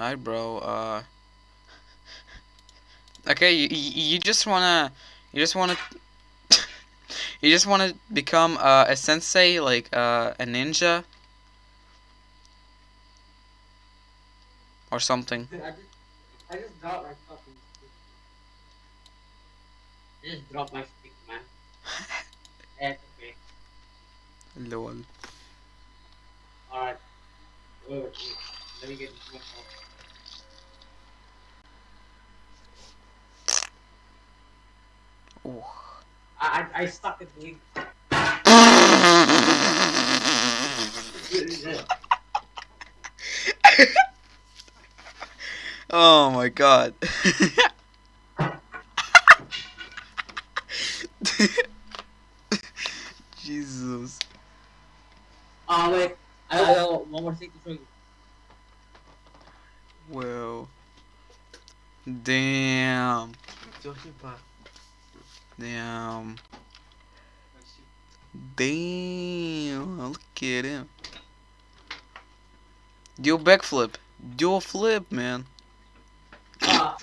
Alright, bro. Uh. Okay, you, you just wanna, you just wanna, you just wanna become uh, a sensei, like uh, a ninja, or something. I just, I just dropped my fucking stick. I just dropped my stick, man. That's okay. Lol. Alright. Wait. Let me get this one. Ooh. I, I, I stuck it doing. oh my god. Jesus. Oh wait, I I got one more thing to show you. Whoa. Damn. Damn. Damn. Look at him. Do a backflip. Do a flip, man. Ah,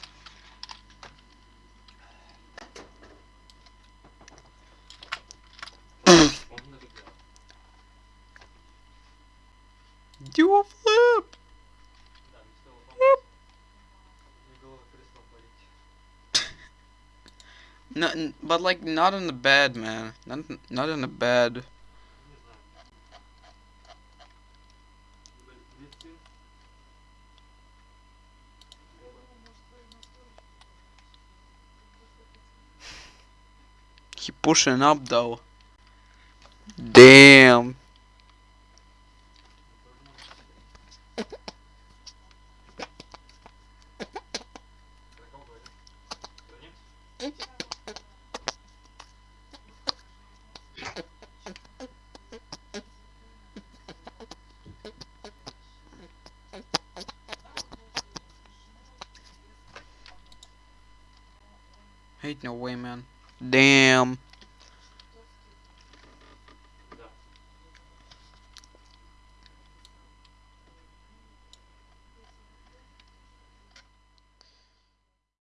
Do a flip. No, but like not in the bad, man. Not not in the bad. He pushing up though. Damn. Ain't no way, man. Damn.